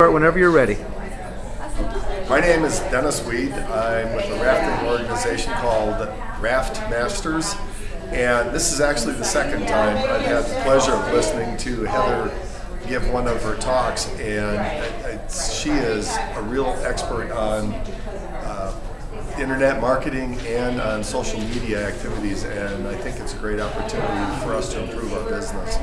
Whenever you're ready. My name is Dennis Weed. I'm with a rafting organization called Raft Masters. And this is actually the second time I've had the pleasure of listening to Heather give one of her talks. And she is a real expert on uh, internet marketing and on social media activities. And I think it's a great opportunity for us to improve our business.